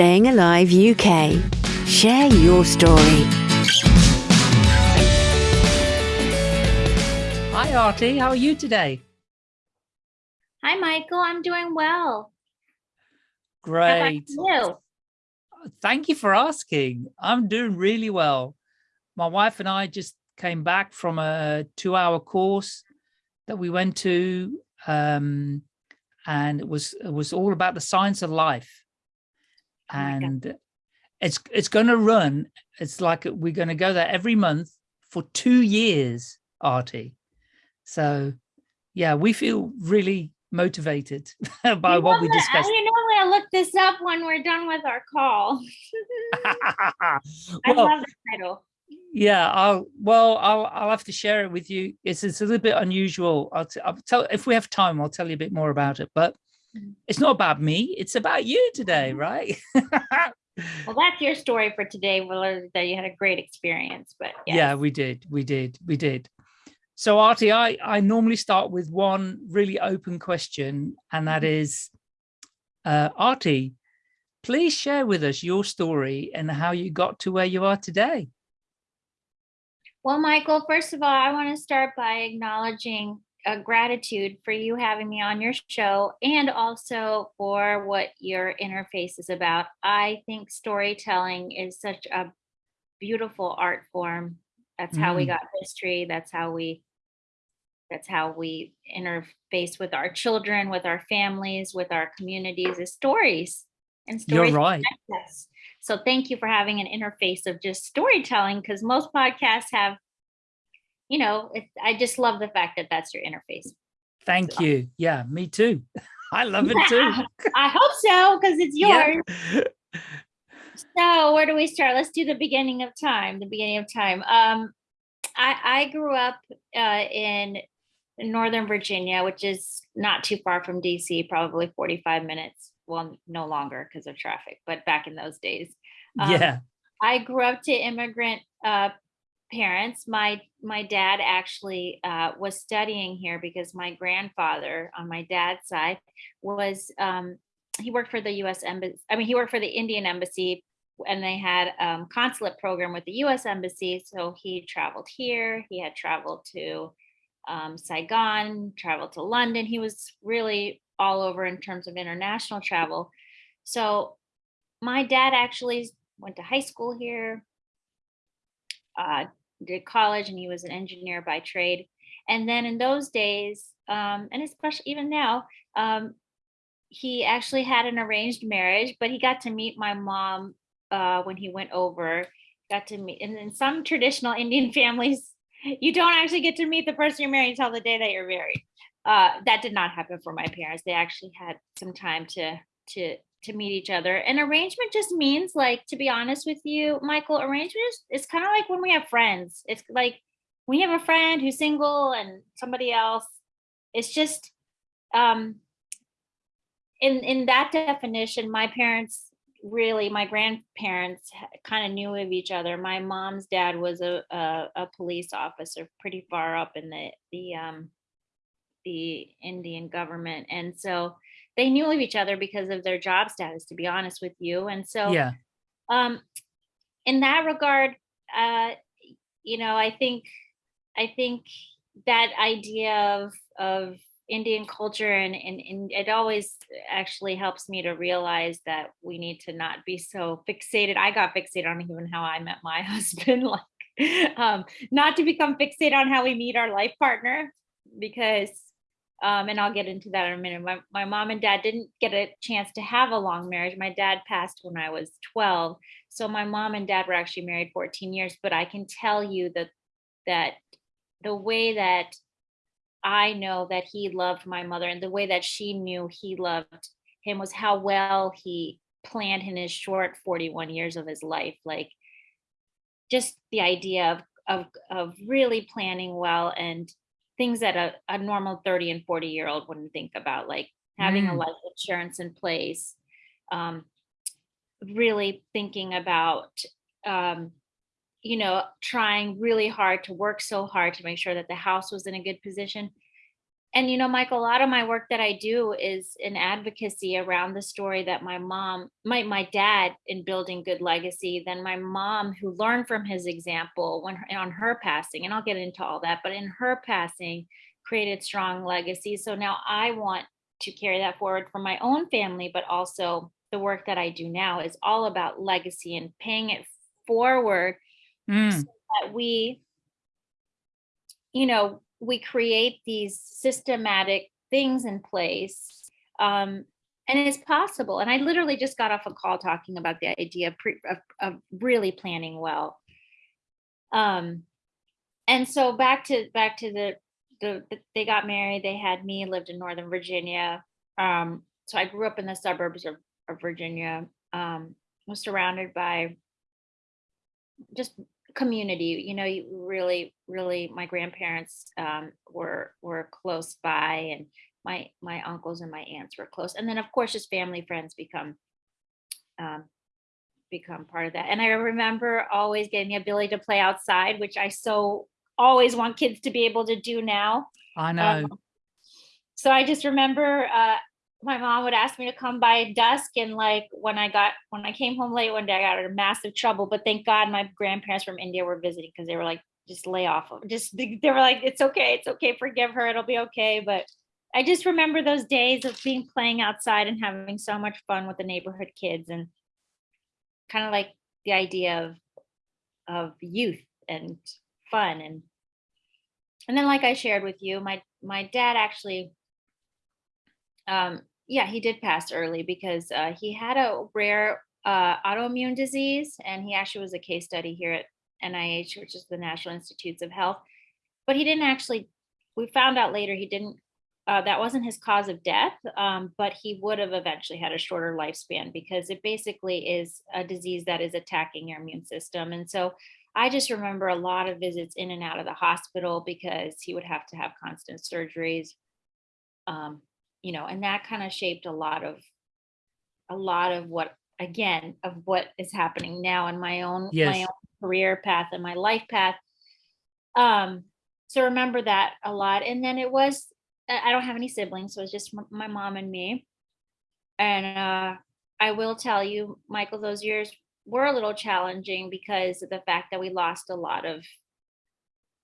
Staying Alive UK. Share your story. Hi, Artie. How are you today? Hi, Michael. I'm doing well. How about Great. you? Thank you for asking. I'm doing really well. My wife and I just came back from a two hour course that we went to. Um, and it was it was all about the science of life. Oh. And it's it's gonna run. It's like we're gonna go there every month for two years, Artie. So yeah, we feel really motivated by You what we? Discussed. You know, gonna look this up when we're done with our call. I love the title. yeah, I'll well, I'll I'll have to share it with you. It's it's a little bit unusual. I'll, I'll tell if we have time, I'll tell you a bit more about it. But. It's not about me. It's about you today, right? Well, that's your story for today. We'll learn that you had a great experience, but Yeah, we did. We did. We did. So Artie, I I normally start with one really open question, and that Mm-hmm. uh, Artie, please share with us your story and how you got to where you are today. Well, Michael, first of all, I want to start by acknowledging uh, gratitude for you having me on your show and also for what your interface is about. I think storytelling is such a beautiful art form. That's how we Mm. got history. That's how we that's how we interface with our children, with our families, with our communities is stories. And stories. You're right. So thank you for having an interface of just storytelling because most podcasts have, you know, it, I just love the fact that that's your interface. Thank So- you. Yeah, me too. I love it too. I hope so because it's Yeah. yours. So where do we start? Let's do the beginning of time. The beginning of time. Um, I I grew up uh, in Northern Virginia, which is not too far from DC, probably 45 minutes. Well, no longer because of traffic, but back in those days. Um, yeah. I grew up to immigrant uh, parents. My my dad actually uh, was studying here because my grandfather on my dad's side was um, he worked for the U.S. embassy. I mean, he worked for the Indian embassy, and they had um, consulate program with the U.S. embassy. So he traveled here. He had traveled to um, Saigon, traveled to London. He was really all over in terms of international travel. So my dad actually went to high school here, uh, did college, and he was an engineer by trade. And then in those days, um, and especially even now, um, he actually had an arranged marriage, but he got to meet my mom uh, when he went over. Got to meet, and in some traditional Indian families, you don't actually get to meet the person you're marrying until the day that you're married. Uh, that did not happen for my parents. They actually had some time to to to meet each other. And arrangement just means like, to be honest with you, Michael, arrangement is it's kind of like when we have friends. It's like you have a friend who's single and somebody else. It's just um in in that definition, my parents really, my grandparents kind of knew of each other. My mom's dad was a, a a police officer, pretty far up in the the um the Indian government, and so they knew of each other because of their job status. To be honest with you, and so Yeah. um in that regard uh you know i think i think that idea of of indian culture and, and and it always actually helps me to realize that we need to not be so fixated i got fixated on even how i met my husband like um not to become fixated on how we meet our life partner because um, and I'll get into that in a minute. My, my mom and dad didn't get a chance to have a long marriage. My dad passed when I was 12. So my mom and dad were actually married 14 years, but I can tell you that that the way that I know that he loved my mother and the way that she knew he loved him was how well he planned in his short 41 years of his life. Like just the idea of of of really planning well and things that a, a normal 30 and 40 year old wouldn't think about, like having a Mm. life insurance in place, um, really thinking about um, you know trying really hard to work so hard to make sure that the house was in a good position and you know, Michael, a lot of my work that I do is in advocacy around the story that my mom, my my dad in building good legacy, then my mom who learned from his example when on her passing, and I'll get into all that, but in her passing created strong legacy. So now I want to carry that forward for my own family, but also the work that I do now is all about legacy and paying it forward Mm, so that we, you know, we create these systematic things in place. Um, and it's possible. And I literally just got off a call talking about the idea of, pre, of, of really planning well. Um, and so back to back to the, the the they got married. They had me. Lived in Northern Virginia. Um, so I grew up in the suburbs of, of Virginia. Um, was surrounded by just community you know you really really my grandparents um, were were close by and my my uncles and my aunts were close. And then of course just family friends become um, become part of that. And i remember always getting the ability to play outside which i so always want kids to be able to do now. I know. um, so I just remember uh, my mom would ask me to come by dusk, and like when I got when I came home late one day, I got in massive trouble. But thank God my grandparents from India were visiting because they were like, just lay off. of- Just they were like, it's okay, it's okay, forgive her, it'll be okay. But I just remember those days of being playing outside and having so much fun with the neighborhood kids, and kind of like the idea of of youth and fun and and then like I shared with you, my my dad actually um yeah, he did pass early because uh, he had a rare uh, autoimmune disease and he actually was a case study here at NIH, which is the National Institutes of Health. But he didn't actually we found out later he didn't uh, that wasn't his cause of death, um, but he would have eventually had a shorter lifespan because it basically is a disease that is attacking your immune system. And so I just remember a lot of visits in and out of the hospital because he would have to have constant surgeries. Um, you know, and that kind of shaped a lot of a lot of what again of what is happening now in my own my own career path and my life path. Um, so remember that a lot. And then it was I I don't have any siblings, so it's just my mom and me. And uh, I will tell you, Michael, those years were a little challenging because of the fact that we lost a lot of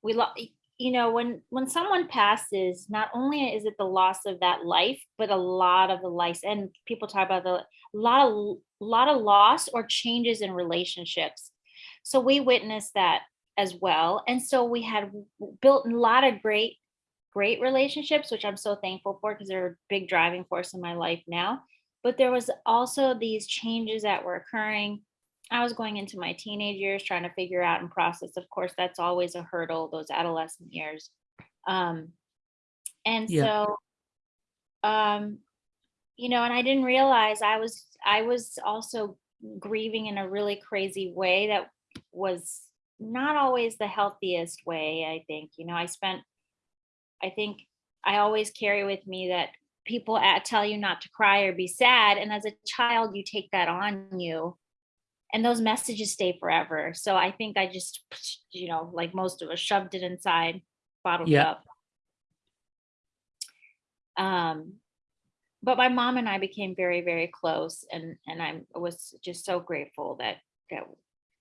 we lost you know when when someone passes not only is it the loss of that life but a lot of the life and people talk about the a lot of lot of loss or changes in relationships. So we witnessed that as well and so we had built a lot of great great relationships which i'm so thankful for because they're a big driving force in my life now. But there was also these changes that were occurring I was going into my teenage years trying to figure out and process. Of course, that's always a hurdle, those adolescent years. Um, and Yeah. so, um, you know, and I didn't realize I was I was also grieving in a really crazy way that was not always the healthiest way, I think. You know, I spent I think I always carry with me that people at, tell you not to cry or be sad and as a child you take that on you and those messages stay forever. So I think I just, you know, like most of us, shoved it inside, bottled Yeah. up. Um, but my mom and I became very, very close, and and I was just so grateful that that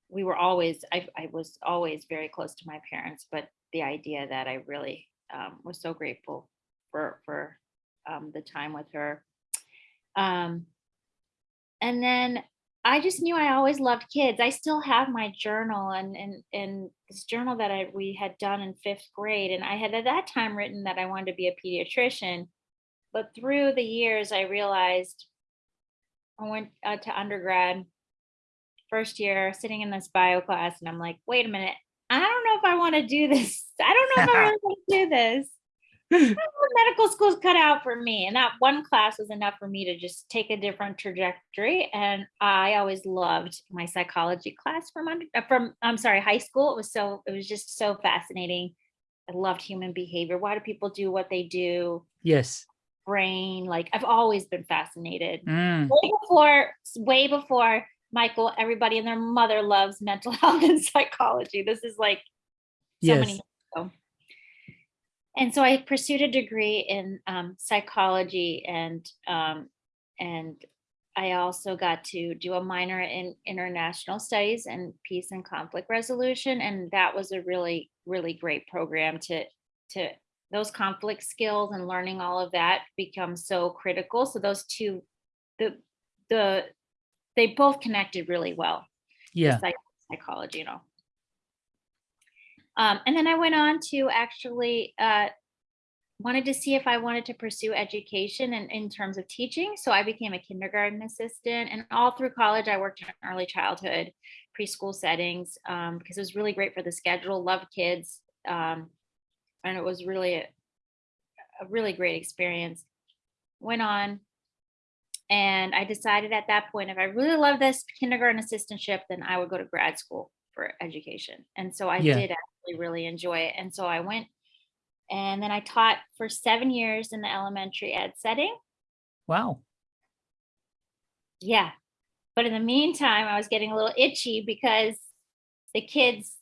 we were always. I I was always very close to my parents, but the idea that I really um, was so grateful for for um, the time with her. Um, and then I just knew I always loved kids. I still have my journal and and and this journal that I we had done in fifth grade, and I had at that time written that I wanted to be a pediatrician. But through the years, I realized I went uh, to undergrad first year, sitting in this bio class, and I'm like, wait a minute, I don't know if I want to do this. I don't know if I really want to do this medical school's cut out for me and that one class was enough for me to just take a different trajectory and i always loved my psychology class from under, uh, from i'm sorry high school. It was so it was just so fascinating. I loved human behavior. Why do people do what they do? Yes. brain like i've always been fascinated. Mm, way before way before michael everybody and their mother loves mental health and psychology. This is like so yes. many years ago. And so I pursued a degree in um, psychology and um, and I also got to do a minor in international studies and peace and conflict resolution, and that was a really really great program to to those conflict skills and learning all of that become so critical. So those two, the the they both connected really well. Yeah. psych- psychology, you know. Um, and then I went on to actually uh, wanted to see if I wanted to pursue education and in terms of teaching. So I became a kindergarten assistant, and all through college I worked in early childhood, preschool settings um, because it was really great for the schedule. Loved kids, um, and it was really a, a really great experience. Went on and I decided at that point, if I really love this kindergarten assistantship, then I would go to grad school for education. And so I Yeah. did actually really enjoy it. And so I went and then I taught for seven years in the elementary ed setting. Wow. Yeah. But in the meantime, I was getting a little itchy because the kids,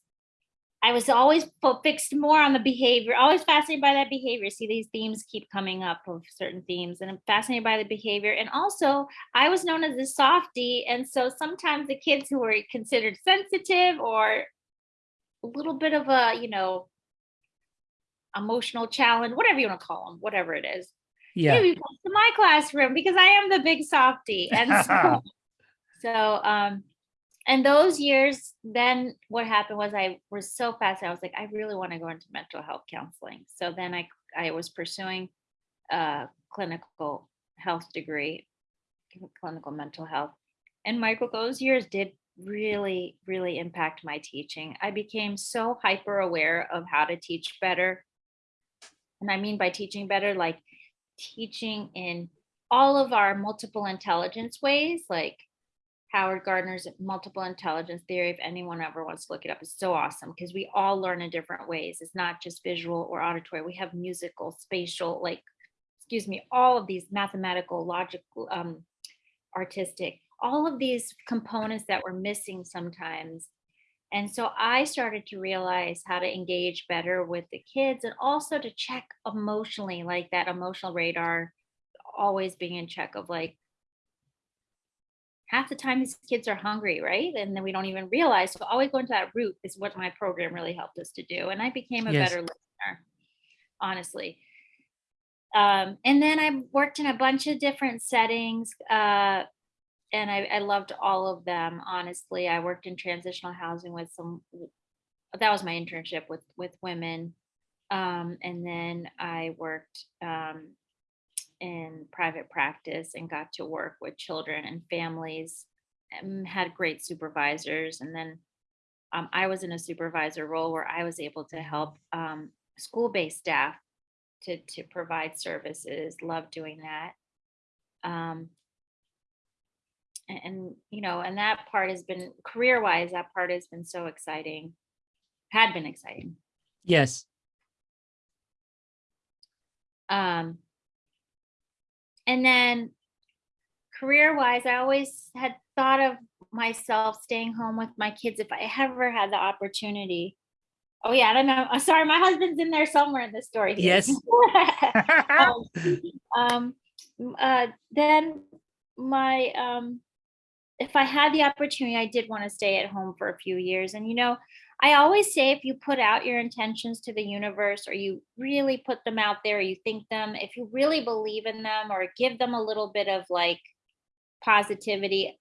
I was always fixed more on the behavior, always fascinated by that behavior. See, these themes keep coming up of certain themes, and I'm fascinated by the behavior. And also, I was known as a softie. And so sometimes the kids who were considered sensitive or a little bit of a, you know, emotional challenge, whatever you want to call them, whatever it is, Yeah. maybe come to my classroom because I am the big softie. And so, so um, and those years, then what happened was I was so fast. I was like, I really want to go into mental health counseling. So then I I was pursuing a clinical health degree, clinical mental health. And Michael, those years did really, really impact my teaching. I became so hyper aware of how to teach better. And I mean by teaching better, like teaching in all of our multiple intelligence ways, like Howard Gardner's multiple intelligence theory. If anyone ever wants to look it up, it's so awesome because we all learn in different ways. It's not just visual or auditory. We have musical, spatial, like, excuse me, all of these mathematical, logical, um, artistic, all of these components that we're missing sometimes. And so I started to realize how to engage better with the kids and also to check emotionally, like that emotional radar always being in check of like, half the time these kids are hungry, right? And then we don't even realize. So always going to that root is what my program really helped us to do. And I became a Yes. better listener, honestly. Um, and then I worked in a bunch of different settings. Uh, and I, I loved all of them, honestly. I worked in transitional housing with some that was my internship with with women. Um, and then I worked um, in private practice and got to work with children and families and had great supervisors and then um, i was in a supervisor role where i was able to help um, school-based staff to, to provide services love doing that um, and, and you know and that part has been career-wise that part has been so exciting had been exciting Yes. Um, and then career wise, I always had thought of myself staying home with my kids if I ever had the opportunity. Oh yeah, I don't know. I'm sorry, my husband's in there somewhere in the story. here. Yes. um, um, uh, then my um, if I had the opportunity, I did want to stay at home for a few years. And you know, I always say if you put out your intentions to the universe, or you really put them out there, you think them, if you really believe in them, or give them a little bit of like positivity,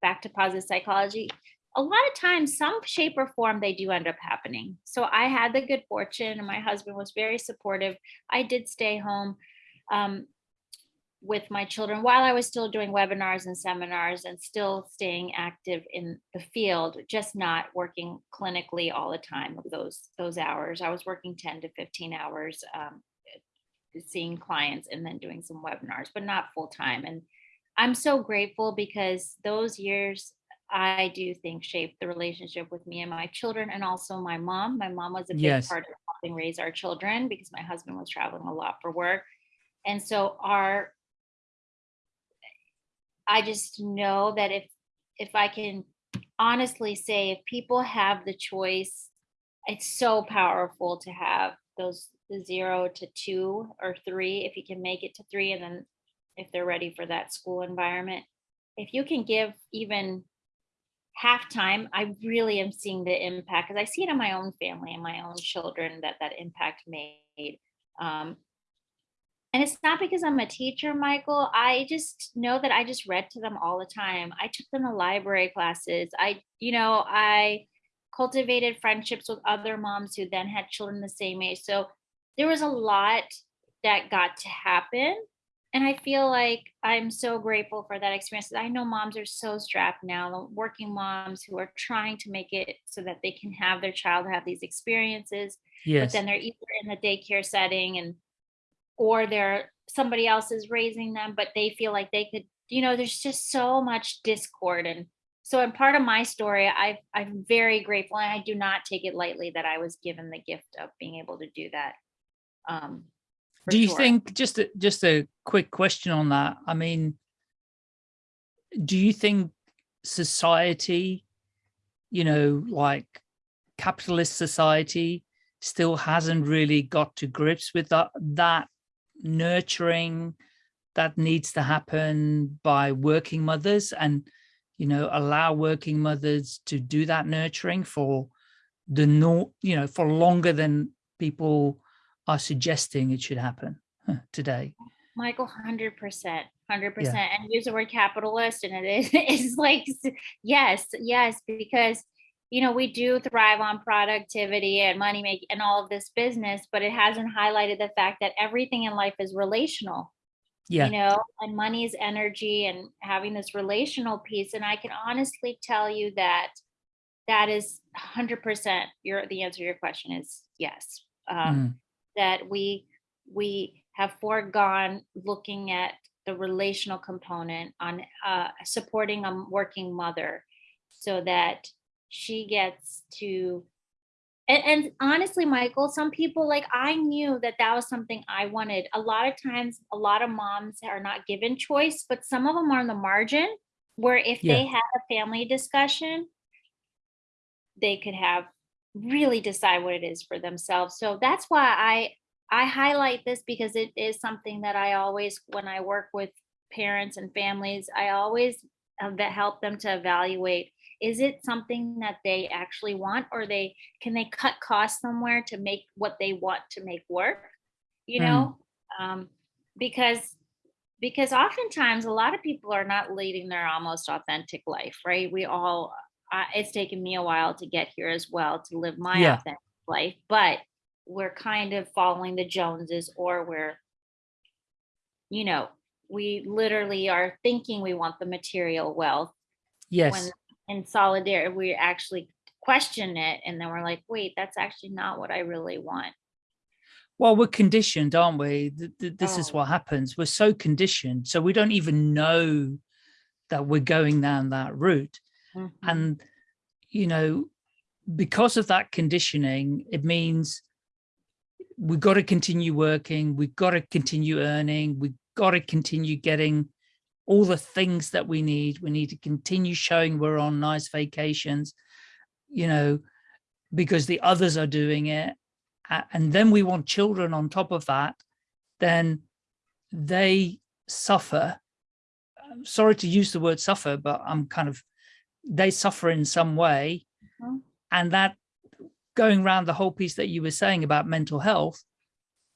back to positive psychology. A lot of times, some shape or form, they do end up happening. So I had the good fortune, and my husband was very supportive. I did stay home. Um, with my children while I was still doing webinars and seminars and still staying active in the field, just not working clinically all the time of those those hours. I was working 10 to 15 hours um, seeing clients and then doing some webinars, but not full time. And I'm so grateful because those years I do think shaped the relationship with me and my children and also my mom. My mom was a big Yes. part of helping raise our children because my husband was traveling a lot for work. And so our I just know that if if I can honestly say if people have the choice, it's so powerful to have those zero to two or three, if you can make it to three, and then if they're ready for that school environment. If you can give even half time, I really am seeing the impact because I see it in my own family and my own children that that impact made. Um, and it's not because I'm a teacher, Michael. I just know that I just read to them all the time. I took them to library classes. I, you know, I cultivated friendships with other moms who then had children the same age. So there was a lot that got to happen. And I feel like I'm so grateful for that experience. I know moms are so strapped now, working moms who are trying to make it so that they can have their child have these experiences. Yes. But then they're either in the daycare setting and or they're somebody else is raising them, but they feel like they could, you know, there's just so much discord. And so in part of my story, I I'm very grateful and I do not take it lightly that I was given the gift of being able to do that. Um, do you sure. think just a, just a quick question on that i mean do you think society you know like capitalist society still hasn't really got to grips with that that nurturing that needs to happen by working mothers and you know allow working mothers to do that nurturing for the no you know for longer than people are suggesting it should happen today. Michael, hundred percent, hundred percent, and use the word capitalist, and it is it's like yes, yes, because you know we do thrive on productivity and money making and all of this business, but it hasn't highlighted the fact that everything in life is relational. Yeah. You know, and money is energy, and having this relational piece, and I can honestly tell you that that is hundred percent. Your the answer to your question is yes. Um, Mm. that we we have foregone looking at the relational component on uh, supporting a working mother so that she gets to and, and honestly michael some people like i knew that that was something i wanted a lot of times a lot of moms are not given choice but some of them are on the margin where if Yeah. they had a family discussion they could have really decide what it is for themselves. So that's why I I highlight this because it is something that I always when I work with parents and families, I always uh, that help them to evaluate is it something that they actually want or they can they cut costs somewhere to make what they want to make work you know um, because because oftentimes a lot of people are not leading their almost authentic life right we all uh, it's taken me a while to get here as well to live my Yeah. authentic life but we're kind of following the joneses or we're you know we literally are thinking we want the material wealth Yes. In solidarity we actually question it and then we're like wait that's actually not what i really want Well, we're conditioned, aren't we? Th- th- This is Oh. what happens. We're so conditioned. So we don't even know that we're going down that route. Mhm. And, you know, because of that conditioning, it means we've got to continue working. We've got to continue earning. We've got to continue getting all the things that we need. We need to continue showing we're on nice vacations, you know, because the others are doing it. And then we want children on top of that, then they suffer. I'm sorry to use the word suffer, but I'm kind of, they suffer in some way. Mhm. And that going around the whole piece that you were saying about mental health,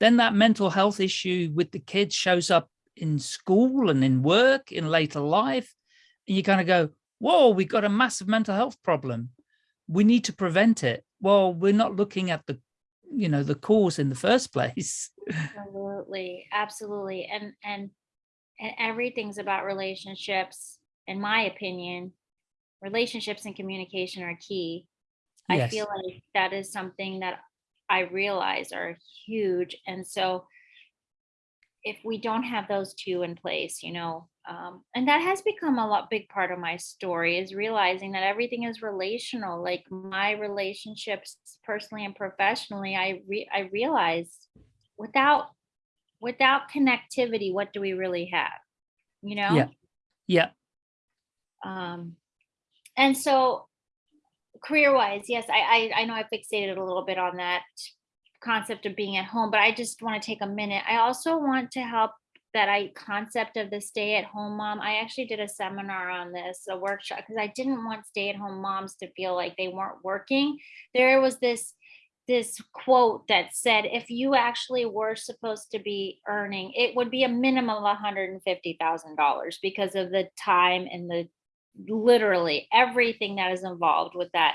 then that mental health issue with the kids shows up in school and in work in later life. And you kind of go, whoa, we've got a massive mental health problem. We need to prevent it. Well, we're not looking at the, you know, the cause in the first place. absolutely absolutely and and and everything's about relationships in my opinion relationships and communication are key i feel like that is something that i realize are huge and so if we don't have those two in place you know um, and that has become a lot big part of my story is realizing that everything is relational like my relationships personally and professionally i re- i realize without without connectivity what do we really have you know Yeah. Yeah. um and so career wise yes I, I i know i fixated a little bit on that concept of being at home, but I just want to take a minute. I also want to help that I concept of the stay at home mom. I actually did a seminar on this, a workshop, because I didn't want stay at home moms to feel like they weren't working. There was this this quote that said if you actually were supposed to be earning it would be a minimum of $150,000 because of the time and the literally everything that is involved with that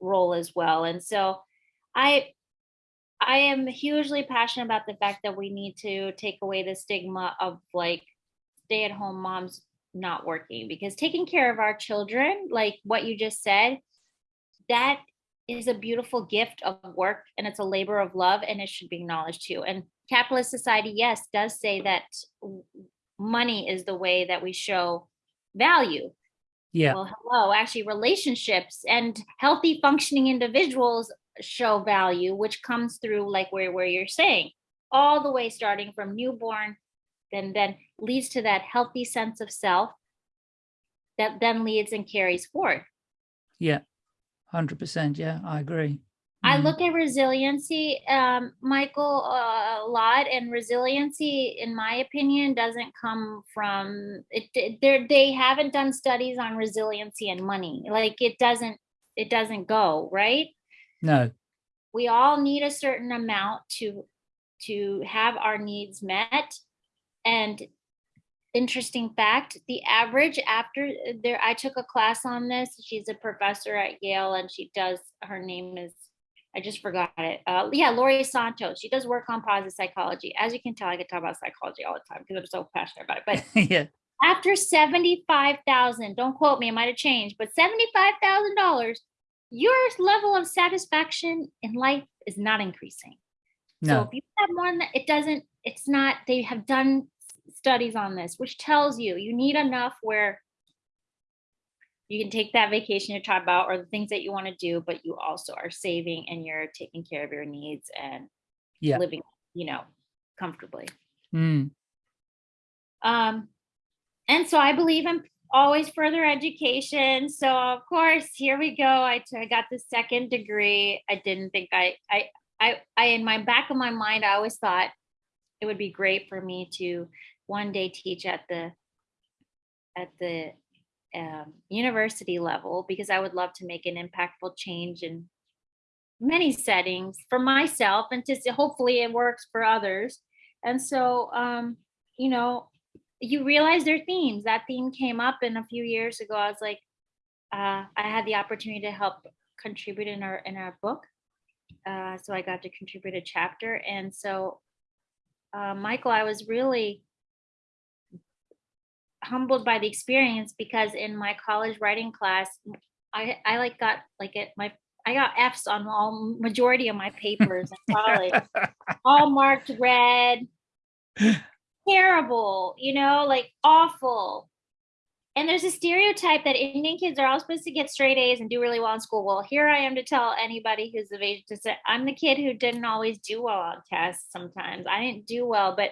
role as well and so i i am hugely passionate about the fact that we need to take away the stigma of like stay at home moms not working because taking care of our children like what you just said that is a beautiful gift of work and it's a labor of love and it should be acknowledged too. And capitalist society yes does say that money is the way that we show value. Yeah. Well hello actually relationships and healthy functioning individuals show value which comes through like where, where you're saying all the way starting from newborn then then leads to that healthy sense of self that then leads and carries forth yeah 100% yeah i agree I Mm. look at resiliency, um, Michael, uh, a lot, and resiliency, in my opinion, doesn't come from it. They they haven't done studies on resiliency and money. Like it doesn't it doesn't go right. No We all need a certain amount to to have our needs met. And interesting fact, the average after there, I took a class on this. She's a professor at Yale, and she does. Her name is I just forgot it. Uh, yeah, Laurie Santos. She does work on positive psychology. As you can tell, I can talk about psychology all the time because I'm so passionate about it. But yeah after seventy-five thousand, don't quote me, it might have changed, but seventy-five thousand dollars, your level of satisfaction in life is not increasing. No. So if you have more than that, it doesn't. It's not. They have done studies on this, which tells you you need enough where you can take that vacation you're talking about or the things that you want to do, but you also are saving and you're taking care of your needs and yeah living, you know, comfortably. Mm. Um, and so I believe in always further education. So of course, here we go. I, I got the second degree. I didn't think I, I, I, I, in my back of my mind, I always thought it would be great for me to one day teach at the, at the um, university level because I would love to make an impactful change in many settings for myself and to hopefully it works for others. And so, um, you know, you realize their themes. That theme came up in a few years ago. I was like, uh, I had the opportunity to help contribute in our in our book. Uh, so I got to contribute a chapter. And so, uh, Michael, I was really humbled by the experience because in my college writing class, I I like got like it my I got F's on all majority of my papers in college, all marked red. Terrible, you know, like awful. And there's a stereotype that Indian kids are all supposed to get straight A's and do really well in school. Well, here I am to tell anybody who's of age to say I'm the kid who didn't always do well on tests sometimes. I didn't do well, but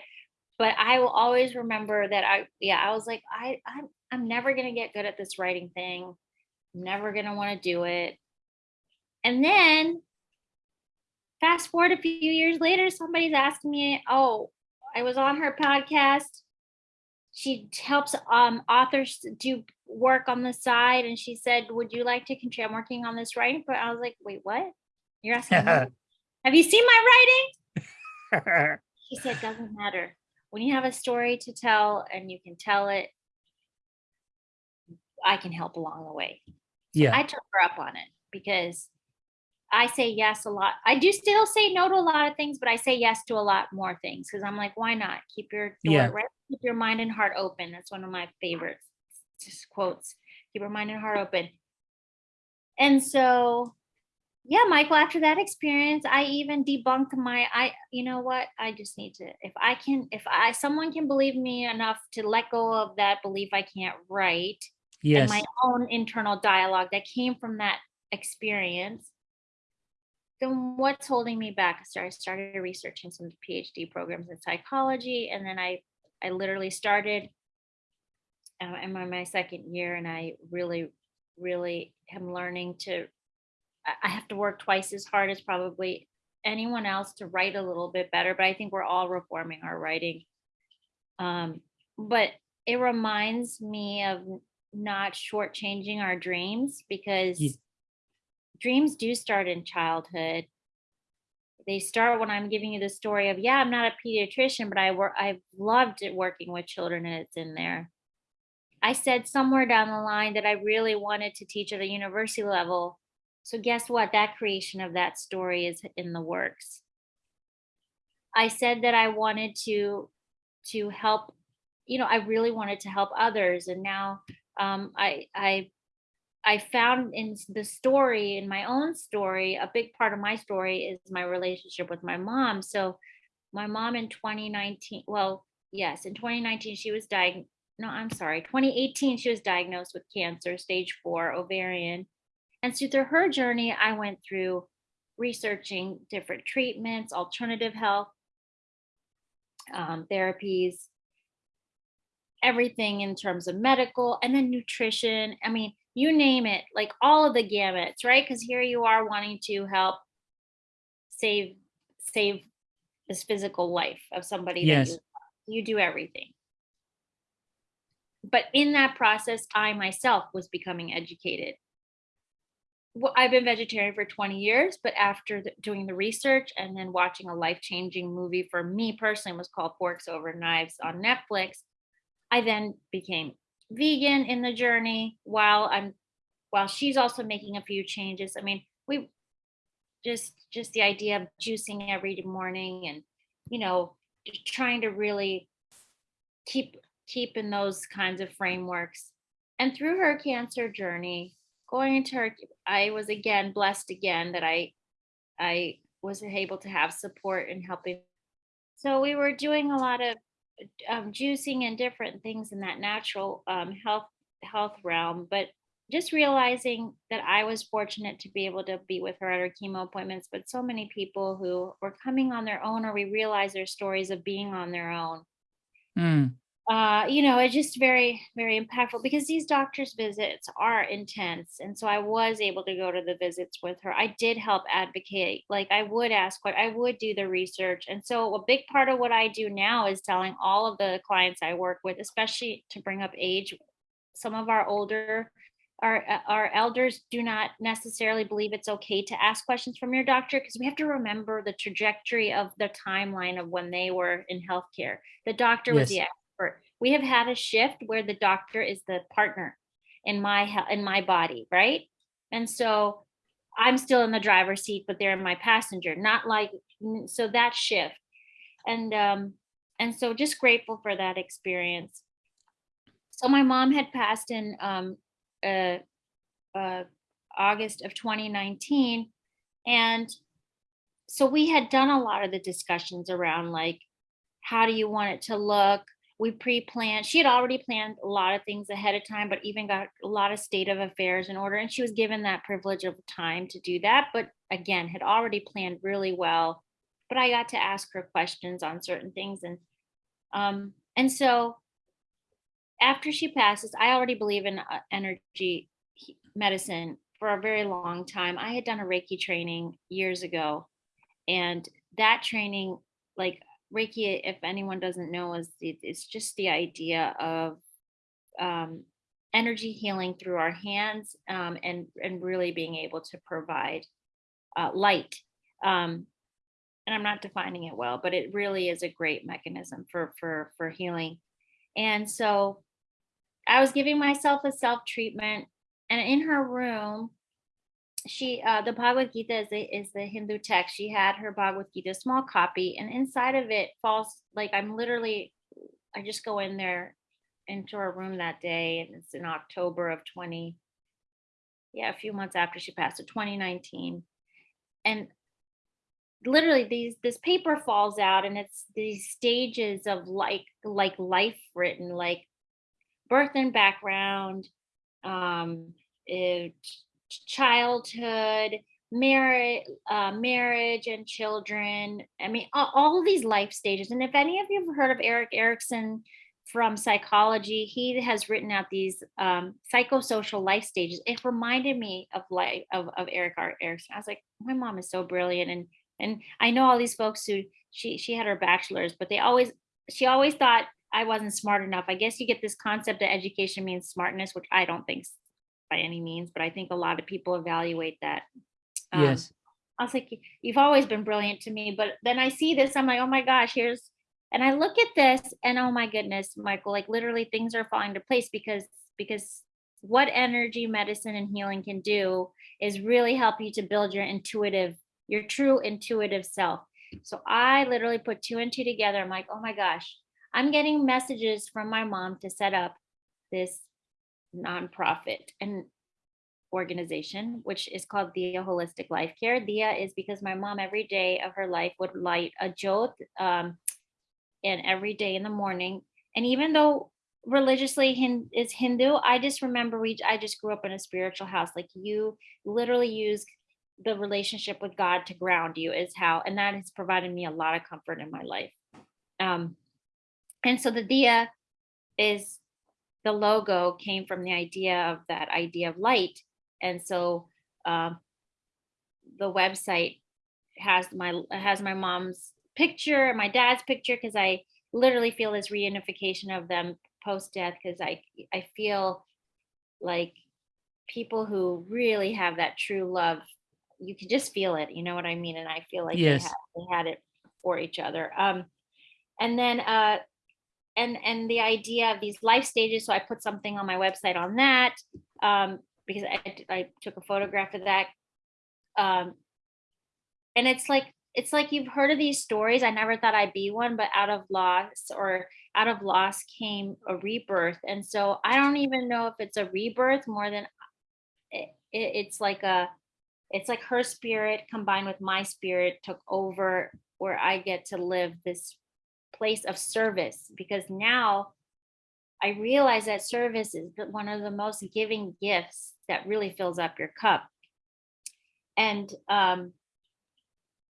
but I will always remember that I yeah, I was like, I I'm I'm never gonna get good at this writing thing. I'm never gonna want to do it. And then fast forward a few years later, somebody's asking me, oh, I was on her podcast. She helps um, authors do work on the side, and she said, "Would you like to contribute? I'm working on this writing." But I was like, "Wait, what? You're asking? me? Have you seen my writing?" She said, "Doesn't matter. When you have a story to tell and you can tell it, I can help along the way." yeah I took her up on it because I say yes a lot. I do still say no to a lot of things, but I say yes to a lot more things because I'm like, why not? Keep your door Yeah. right, keep your mind and heart open. That's one of my favorite just quotes. Keep your mind and heart open. And so, yeah, Michael, after that experience, I even debunked my I, you know what? I just need to, if I can, if I someone can believe me enough to let go of that belief I can't write yes and my own internal dialogue that came from that experience, then what's holding me back? So I started researching some PhD programs in psychology, and then I I literally started. Uh, I'm on my second year, and I really, really am learning to. I- have to work twice as hard as probably anyone else to write a little bit better, but I think we're all reforming our writing. Um, but it reminds me of not shortchanging our dreams because dreams do start in childhood. They start when I'm giving you the story of, yeah, I'm not a pediatrician, but I work, I've loved it working with children and it's in there. I said somewhere down the line that I really wanted to teach at a university level. So guess what? That creation of that story is in the works. I said that I wanted to to help, you know, I really wanted to help others. And now um, I I I found in the story, in my own story, a big part of my story is my relationship with my mom. So my mom in 2019, well, yes, in 2019, she was diagnosed, no, I'm sorry, 2018, she was diagnosed with cancer, stage four, ovarian. And so through her journey, I went through researching different treatments, alternative health um, therapies, everything in terms of medical and then nutrition. I mean, you name it, like all of the gamuts, right? Because here you are wanting to help save save this physical life of somebody Yes. that you you do everything. But in that process, I myself was becoming educated. Well, I've been vegetarian for 20 years, but after the, doing the research and then watching a life changing movie for me personally was called Forks Over Knives on Netflix, I then became vegan in the journey while I'm while she's also making a few changes. I mean, we just just the idea of juicing every morning and you know trying to really keep keep in those kinds of frameworks. And through her cancer journey, going into her I was again blessed again that I I was able to have support and helping. So we were doing a lot of um, juicing and different things in that natural um, health health realm, but just realizing that I was fortunate to be able to be with her at her chemo appointments, but so many people who were coming on their own or we realize their stories of being on their own. Mm, Uh, you know, it's just very, very impactful because these doctors' visits are intense. And so I was able to go to the visits with her. I did help advocate. Like I would ask what I would do the research. And so a big part of what I do now is telling all of the clients I work with, especially to bring up age. Some of our older our our elders do not necessarily believe it's okay to ask questions from your doctor because we have to remember the trajectory of the timeline of when they were in healthcare. The doctor was the Yes. We have had a shift where the doctor is the partner in my in my body, right? And so I'm still in the driver's seat, but they're in my passenger. Not like so that shift, and um, and so just grateful for that experience. So my mom had passed in um, uh, uh, August of 2019, and so we had done a lot of the discussions around like how do you want it to look we pre-planned she had already planned a lot of things ahead of time but even got a lot of state of affairs in order and she was given that privilege of time to do that but again had already planned really well. But i got to ask her questions on certain things and um and so after she passes i already believe in uh, energy medicine for a very long time. I had done a reiki training years ago and that training like reiki if anyone doesn't know is it's just the idea of um, energy healing through our hands um, and and really being able to provide uh, light um, and i'm not defining it well but it really is a great mechanism for for for healing. And so i was giving myself a self treatment and in her room she uh the Bhagavad Gita is the, is the Hindu text. She had her Bhagavad Gita, small copy, and inside of it falls like I'm literally I just go in there into her room that day, and it's in October of 20, yeah, a few months after she passed, so 2019. And literally these this paper falls out and it's these stages of like like life written, like birth and background, um, eh, childhood, marriage, uh, marriage and children. I mean, all, all these life stages. And if any of you have heard of Erik Erikson from psychology, he has written out these um, psychosocial life stages. It reminded me of life of, of Erik. Erikson. I was like, my mom is so brilliant. And And I know all these folks who she she had her bachelor's, but they always she always thought I wasn't smart enough. I guess you get this concept that education means smartness, which I don't think by any means, but I think a lot of people evaluate that. Um, yes. I was like, you've always been brilliant to me. But then I see this, I'm like, oh my gosh, here's, and I look at this and oh my goodness, Michael, like literally things are falling into place because, because what energy medicine and healing can do is really help you to build your intuitive, your true intuitive self. So I literally put two and two together. I'm like, oh my gosh, I'm getting messages from my mom to set up this nonprofit and organization, which is called Diya Holistic Life Care. Diya is because my mom every day of her life would light a jot um, and every day in the morning. And even though religiously is Hindu, I just remember we I just grew up in a spiritual house. Like you literally use the relationship with God to ground you is how, and that has provided me a lot of comfort in my life. Um, and so the Diya is the logo came from the idea of that idea of light. And so um, the website has my has my mom's picture my dad's picture because i literally feel this reunification of them post death because i i feel like people who really have that true love you can just feel it you know what i mean? And i feel like Yes. they, had, they had it for each other. Um and then uh and and the idea of these life stages so i put something on my website on that um because i, I took a photograph of that um and it's like it's like you've heard of these stories. I never thought i'd be one but out of loss or out of loss came a rebirth. And so i don't even know if it's a rebirth more than it, it, it's like a it's like her spirit combined with my spirit took over where i get to live this place of service because now I realize that service is one of the most giving gifts that really fills up your cup. And um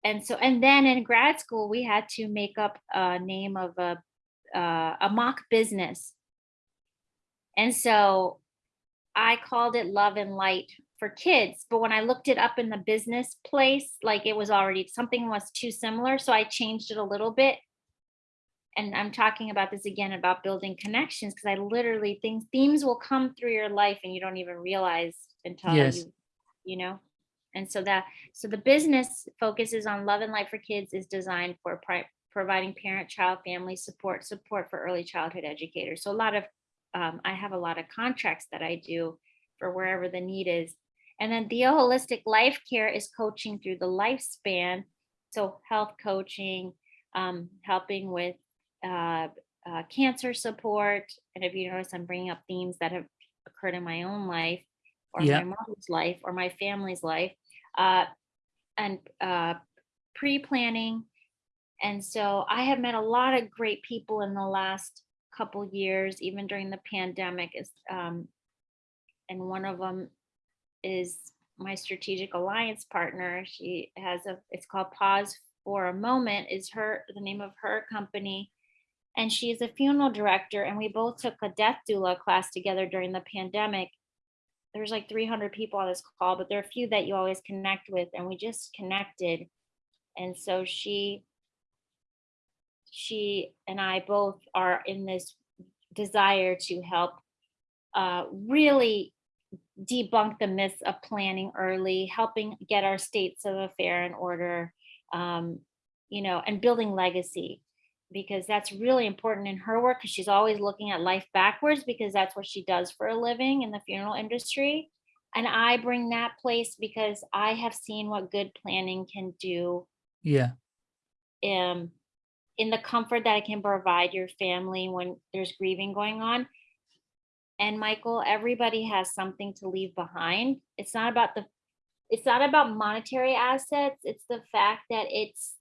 and so and then in grad school we had to make up a name of a uh, a mock business. And so I called it Love and Light for kids, but when I looked it up in the business place, like it was already something was too similar, so I changed it a little bit and I'm talking about this again about building connections because I literally things themes will come through your life and you don't even realize until Yes. you you know? And so that so the business focuses on love and life for kids is designed for pri- providing parent child family support support for early childhood educators. So a lot of um, i have a lot of contracts that i do for wherever the need is. And then the holistic life care is coaching through the lifespan. So health coaching um, helping with uh, uh, cancer support. And if you notice, I'm bringing up themes that have occurred in my own life or Yeah. my mother's life or my family's life, uh, and uh, pre planning. And so I have met a lot of great people in the last couple years, even during the pandemic. Is um, and one of them is my strategic alliance partner. She has a it's called Pause for a Moment is her the name of her company. And she is a funeral director, and we both took a death doula class together during the pandemic. There's like 300 people on this call, but there are a few that you always connect with, and we just connected. And so she, she and I both are in this desire to help uh, really debunk the myths of planning early, helping get our states of affair in order, um, you know, and building legacy because that's really important in her work because she's always looking at life backwards because that's what she does for a living in the funeral industry. And I bring that place because I have seen what good planning can do Yeah. um, in the comfort that it can provide your family when there's grieving going on. And Michael, everybody has something to leave behind. It's not about the it's not about monetary assets. It's the fact that it's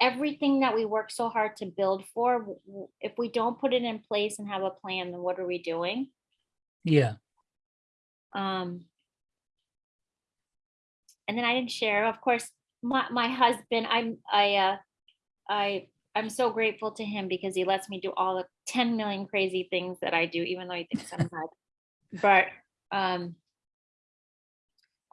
everything that we work so hard to build for. If we don't put it in place and have a plan, then what are we doing? Yeah. Um, and then I didn't share, of course, my, my husband, I'm, I, uh, I, I'm so grateful to him because he lets me do all the 10 million crazy things that I do, even though he thinks I'm nuts. But, um,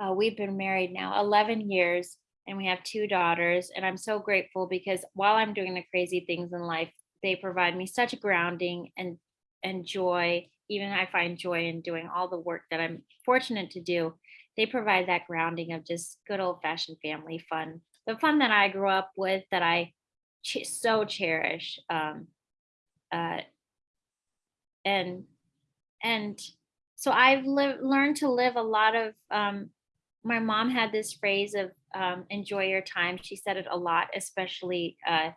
uh, we've been married now 11 years and we have two daughters. And I'm so grateful because while I'm doing the crazy things in life, they provide me such grounding and and joy. Even I find joy in doing all the work that I'm fortunate to do. They provide that grounding of just good old fashioned family fun, the fun that I grew up with that I ch so cherish. Um, uh, and and so I've learned to live a lot of um, my mom had this phrase of um, enjoy your time. She said it a lot, especially uh,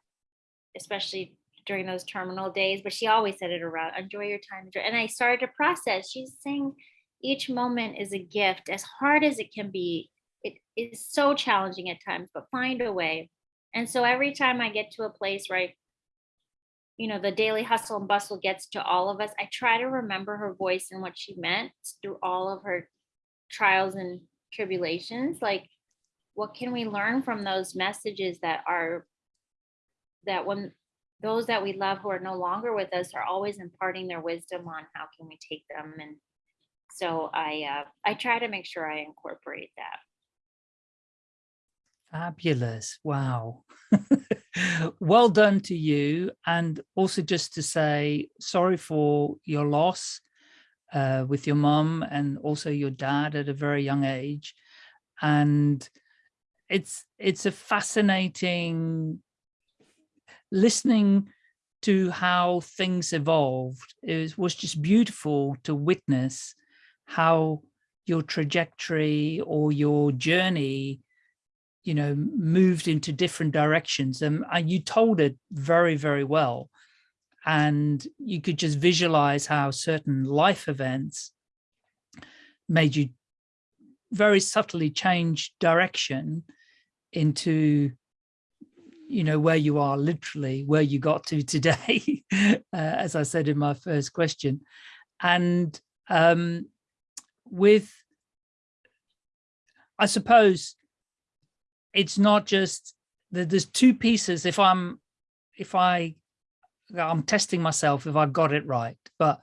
especially during those terminal days, but she always said it around enjoy your time. Enjoy. And I started to process. She's saying each moment is a gift, as hard as it can be. It is so challenging at times, but find a way. And so every time I get to a place where I you know, the daily hustle and bustle gets to all of us. I try to remember her voice and what she meant through all of her trials and tribulations. Like, what can we learn from those messages that are, that when those that we love who are no longer with us are always imparting their wisdom on how can we take them and so i uh, i try to make sure i incorporate that Fabulous. Wow. well done to you. And also just to say sorry for your loss uh, with your mom and also your dad at a very young age. And it's it's a fascinating listening to how things evolved. It was just beautiful to witness how your trajectory or your journey you know, moved into different directions. Um, and you told it very, very well. And you could just visualize how certain life events made you very subtly change direction into, you know, where you are literally, where you got to today, uh, as I said in my first question. And um, with, I suppose, it's not just that there's two pieces if i'm if i i'm testing myself if i got it right but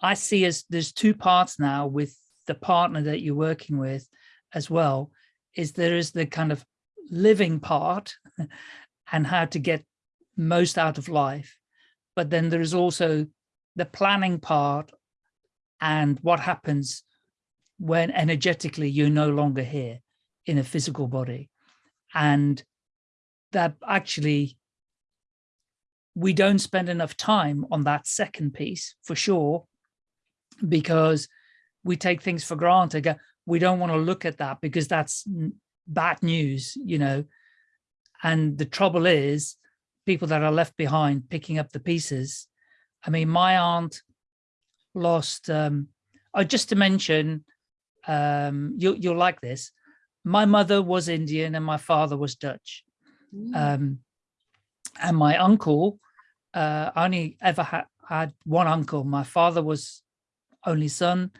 i see as there's two parts now with the partner that you're working with as well is there is the kind of living part and how to get most out of life but then there is also the planning part and what happens when energetically you're no longer here in a physical body. And that actually we don't spend enough time on that second piece for sure because we take things for granted we don't want to look at that because that's bad news you know and the trouble is people that are left behind picking up the pieces i mean my aunt lost um oh just to mention um you, you'll like this my mother was Indian and my father was Dutch. Mm. Um, and my uncle, uh, I only ever had, had one uncle. My father was only son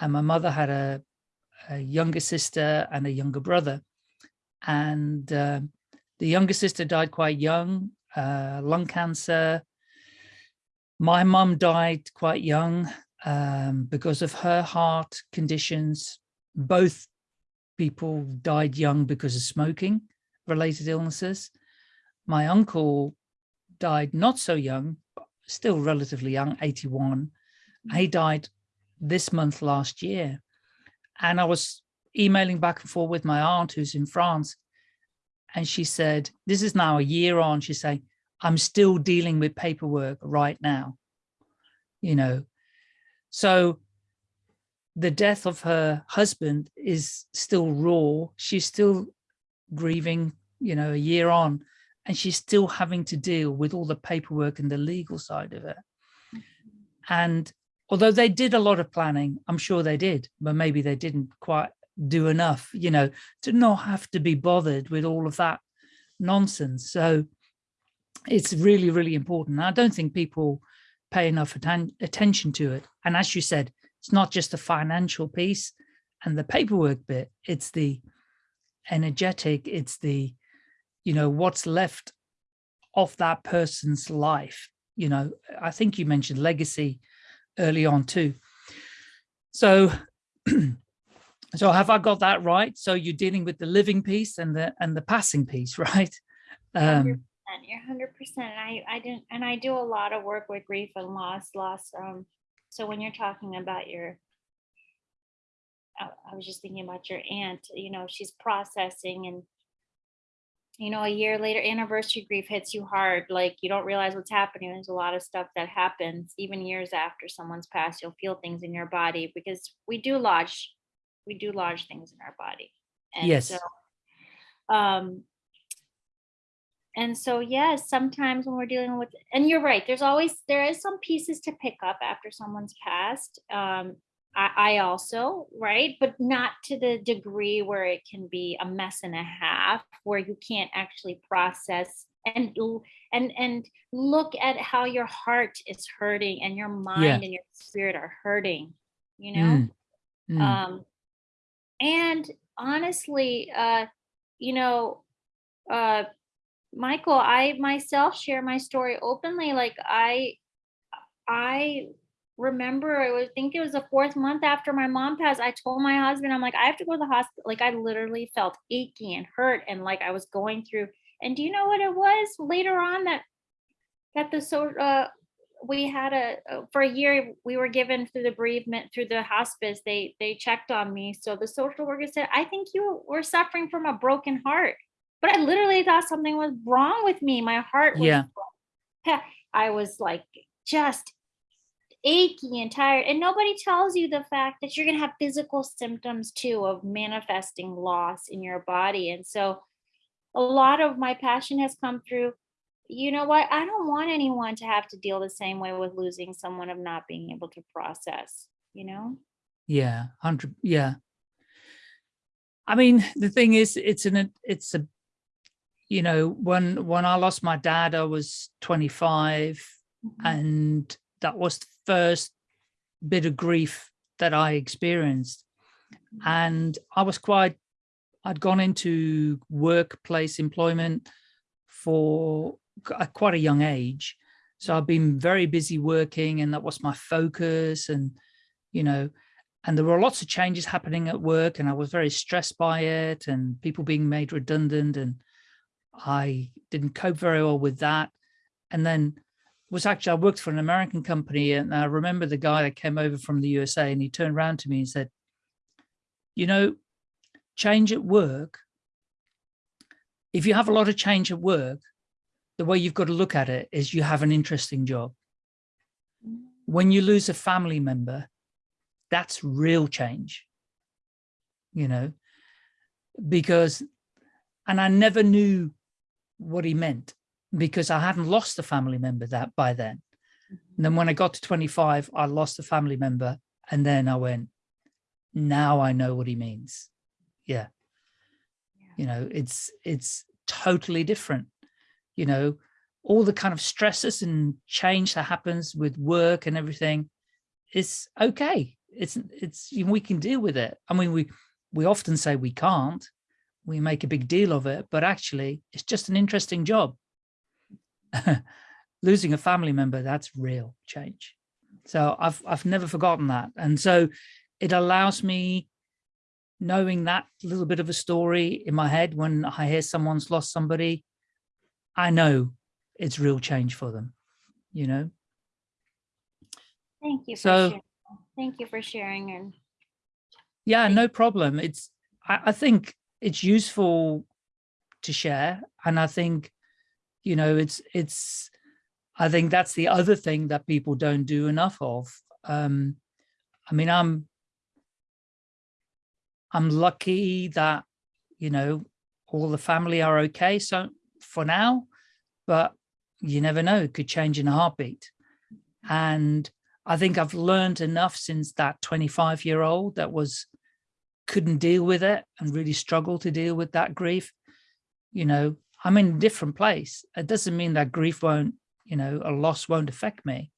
and my mother had a, a younger sister and a younger brother. And uh, the younger sister died quite young, uh, lung cancer. My mum died quite young um, because of her heart conditions. Both people died young because of smoking related illnesses. My uncle died not so young, still relatively young, 81. Mm. He died this month last year. And I was emailing back and forth with my aunt who's in France. And she said, this is now a year on. She's saying, I'm still dealing with paperwork right now, you know. So the death of her husband is still raw. She's still grieving, you know, a year on, and she's still having to deal with all the paperwork and the legal side of it. Mm-hmm. And although they did a lot of planning, I'm sure they did, but maybe they didn't quite do enough, you know, to not have to be bothered with all of that nonsense. So it's really, really important. I don't think people pay enough atten attention to it. And as you said, it's not just the financial piece and the paperwork bit, it's the energetic, it's the, you know, what's left of that person's life. You know, I think you mentioned legacy early on too. So So have I got that right? So you're dealing with the living piece and the and the passing piece, right? Um, you're hundred percent. I, I didn't, and I do a lot of work with grief and loss, loss. Um, so when you're talking about your, I, I was just thinking about your aunt, you know, she's processing and you know, a year later, anniversary grief hits you hard. Like you don't realize what's happening. There's a lot of stuff that happens even years after someone's passed. You'll feel things in your body because we do lodge, we do lodge things in our body. And Yes. So, um, and so, yes, sometimes when we're dealing with, and you're right, there's always, there is some pieces to pick up after someone's passed. Um, I, I also, right, but not to the degree where it can be a mess and a half, where you can't actually process and and and look at how your heart is hurting and your mind and your spirit are hurting, you know. mm, mm, Um, and honestly, uh, you know, uh, Michael, I myself share my story openly. Like I, I remember, I would think it was the fourth month after my mom passed. I told my husband, I'm like, I have to go to the hospital. Like I literally felt achy and hurt, and like I was going through. And do you know what it was later on that that the so uh we had a uh, for a year we were given through the bereavement through the hospice they they checked on me so the social worker said i think you were suffering from a broken heart but i literally thought something was wrong with me my heart was Yeah. i was like just achy and tired and nobody tells you the fact that you're going to have physical symptoms too of manifesting loss in your body and so a lot of my passion has come through you know what i don't want anyone to have to deal the same way with losing someone of not being able to process you know yeah, hundred. Yeah. I mean, the thing is, it's an it's a, you know, when when I lost my dad, I was 25, mm-hmm. and that was the first bit of grief that I experienced. And I was quite, I'd gone into workplace employment for at quite a young age. So I've been very busy working and that was my focus and, you know, and there were lots of changes happening at work and I was very stressed by it and people being made redundant and I didn't cope very well with that. And then was actually, I worked for an American company and I remember the guy that came over from the USA and he turned around to me and said, you know, change at work, if you have a lot of change at work, the way you've got to look at it is you have an interesting job. When you lose a family member, that's real change, you know, because, and I never knew what he meant because I hadn't lost a family member that by then. Mm-hmm. And then when I got to 25, I lost a family member. And then I went, now I know what he means. Yeah. You know, it's, it's totally different. You know, all the kind of stresses and change that happens with work and everything is okay. It's, it's, we can deal with it. I mean, we, we often say we can't, we make a big deal of it, but actually it's just an interesting job. Losing a family member, that's real change. So I've, I've never forgotten that. And so it allows me knowing that little bit of a story in my head when I hear someone's lost somebody, I know it's real change for them, you know? thank you for So- sharing. thank you for sharing and Yeah, no problem. It's, I, I think it's useful to share. And I think, you know, it's, it's, I think that's the other thing that people don't do enough of. Um, I mean, I'm, I'm lucky that, you know, all the family are okay. So for now, but you never know, it could change in a heartbeat. And I think I've learned enough since that 25 year old that was couldn't deal with it and really struggled to deal with that grief. You know, I'm in a different place. It doesn't mean that grief won't, you know, a loss won't affect me,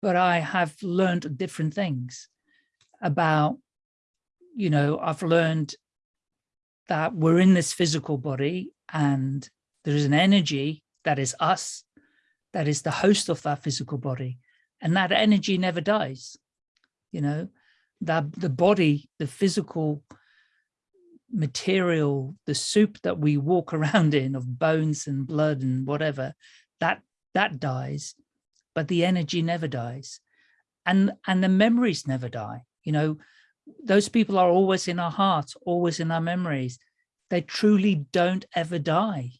but I have learned different things about, you know, I've learned that we're in this physical body and there is an energy that is us, that is the host of that physical body. And that energy never dies, you know, that the body, the physical material, the soup that we walk around in of bones and blood and whatever, that that dies, but the energy never dies. And and the memories never die. You know, those people are always in our hearts, always in our memories. They truly don't ever die.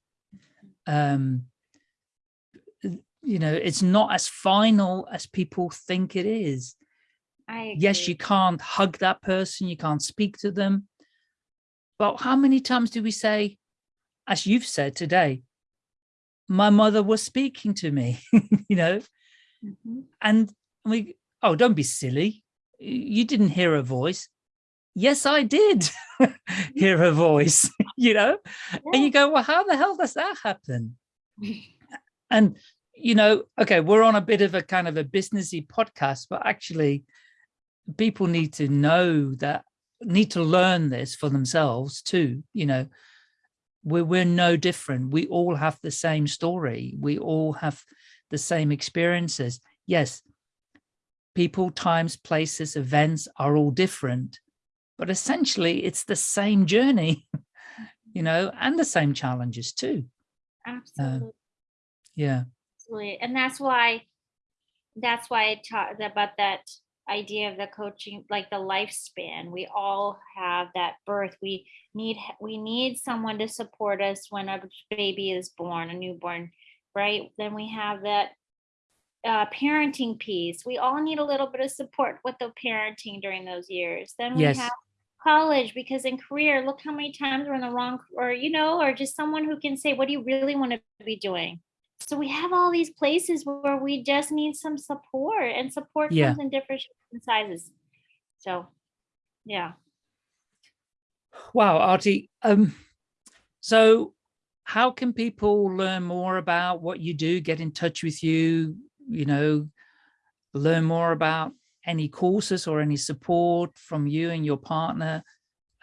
Um, you know, it's not as final as people think it is. Yes, you can't hug that person, you can't speak to them, but how many times do we say, as you've said today, my mother was speaking to me, you know, mm -hmm. and we, oh, don't be silly. You didn't hear a voice. Yes, I did hear a voice, you know, yeah. and you go, well, how the hell does that happen? and, you know, okay, we're on a bit of a kind of a businessy podcast, but actually people need to know that need to learn this for themselves too you know. We're, we're no different. We all have the same story. We all have the same experiences. Yes people times places events are all different but essentially it's the same journey you know and the same challenges too. Absolutely. uh, yeah. Absolutely and that's why that's why i talked about that idea of the coaching like the lifespan. We all have that birth. We need we need someone to support us when a baby is born a newborn right? Then we have that uh, parenting piece. We all need a little bit of support with the parenting during those years. Then we yes. have college because in career look how many times we're in the wrong or you know or just someone who can say what do you really want to be doing so we have all these places where we just need some support and support yeah. comes in different sizes. So yeah. Wow artie um so how can people learn more about what you do get in touch with you you know learn more about any courses or any support from you and your partner?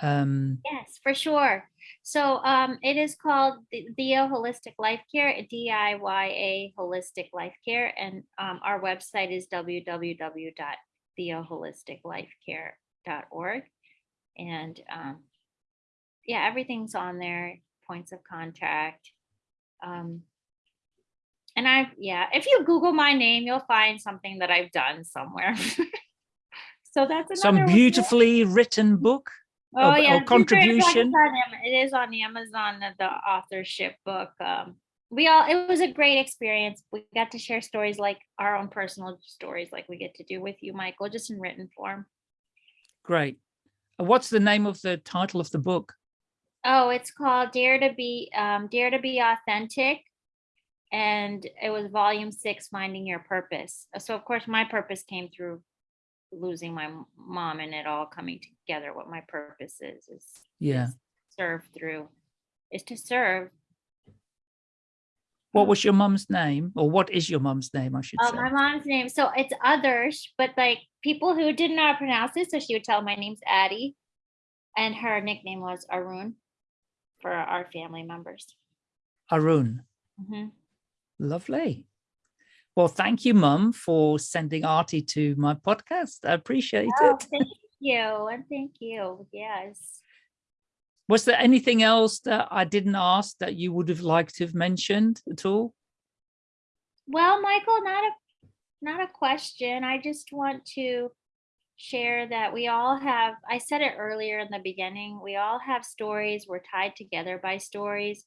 Um yes for sure so um, it is called Diya Holistic Life Care, D-I-Y-A Holistic Life Care. And um, our website is www.diyaholisticlifecare.org. And um, yeah, everything's on there, points of contact. Um, and I've, yeah, if you Google my name, you'll find something that I've done somewhere. so that's some beautifully written book. Oh or, yeah, or contribution. It is on Amazon, the authorship book. Um, we all, it was a great experience. We got to share stories like our own personal stories, like we get to do with you, Michael, just in written form. Great. What's the name of the title of the book? Oh, it's called Dare to Be, um, Dare to Be Authentic. And it was volume six, Finding Your Purpose. So of course my purpose came through losing my mom and it all coming together what my purpose is is yeah. is serve through is to serve. What was your mom's name or what is your mom's name i should uh, say? my mom's name so it's others but like people who didn't know how to pronounce it so she would tell my name's addie and her nickname was arun for our family members. Arun. Mm -hmm. lovely well, thank you, Mum, for sending Artie to my podcast. I appreciate oh, it. Thank you. And thank you. Yes. Was there anything else that I didn't ask that you would have liked to have mentioned at all? Well, Michael, not a not a question. I just want to share that we all have, I said it earlier in the beginning, we all have stories. We're tied together by stories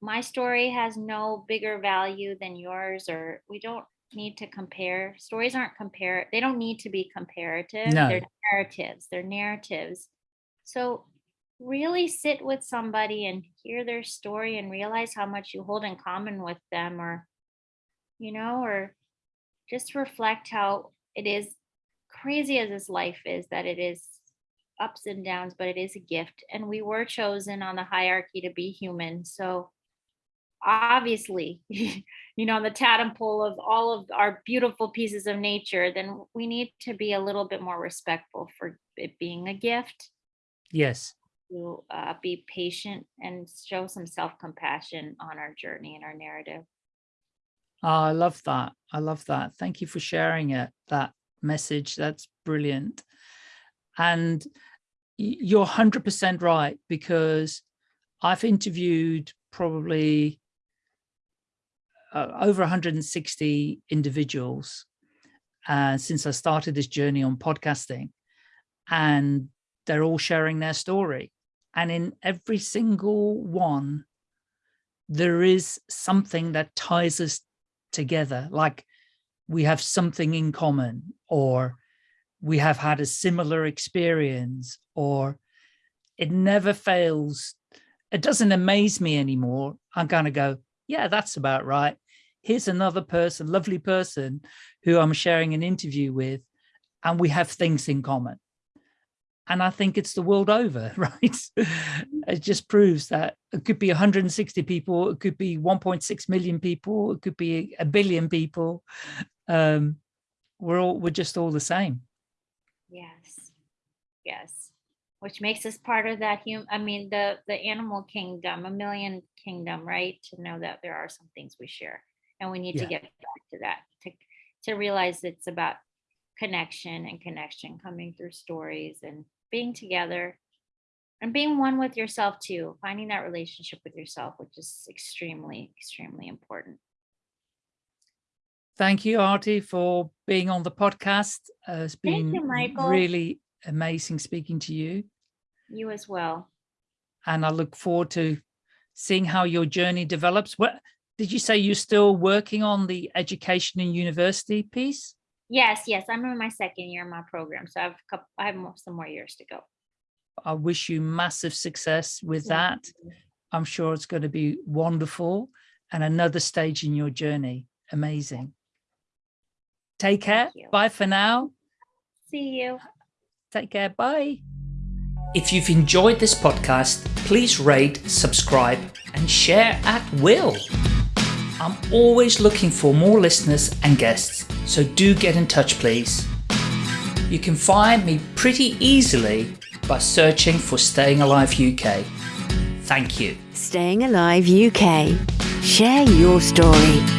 my story has no bigger value than yours or we don't need to compare. Stories aren't compare they don't need to be comparative. No. they're narratives they're narratives. So really sit with somebody and hear their story and realize how much you hold in common with them or you know or just reflect how it is crazy as this life is that it is ups and downs but it is a gift and we were chosen on the hierarchy to be human. So obviously, you know, on the totem pole of all of our beautiful pieces of nature, then we need to be a little bit more respectful for it being a gift. Yes. To uh, be patient and show some self-compassion on our journey and our narrative. Oh, I love that. I love that. Thank you for sharing it, that message. That's brilliant. And you're 100% right because I've interviewed probably uh, over 160 individuals uh, since I started this journey on podcasting and they're all sharing their story. And in every single one, there is something that ties us together. Like we have something in common or we have had a similar experience or it never fails. It doesn't amaze me anymore. I'm going to go, yeah, that's about right. Here's another person, lovely person who I'm sharing an interview with, and we have things in common. And I think it's the world over, right? it just proves that it could be 160 people, it could be 1.6 million people, it could be a billion people. Um, we're all, we're just all the same. Yes. Yes. Which makes us part of that human, I mean, the, the animal kingdom, a million kingdom, right? To know that there are some things we share and we need yeah. to get back to that, to, to realize it's about connection and connection coming through stories and being together and being one with yourself too, finding that relationship with yourself, which is extremely, extremely important. Thank you, Artie, for being on the podcast. Uh, it's been you, really amazing speaking to you. You as well. And I look forward to seeing how your journey develops. What did you say you're still working on the education and university piece? Yes, yes. I'm in my second year of my program. So I have a couple, I have some more years to go. I wish you massive success with that. I'm sure it's going to be wonderful and another stage in your journey. Amazing. Take care. Bye for now. See you. Take care. Bye. If you've enjoyed this podcast, please rate, subscribe, and share at will. I'm always looking for more listeners and guests, so do get in touch, please. You can find me pretty easily by searching for Staying Alive UK. Thank you. Staying Alive UK. Share your story.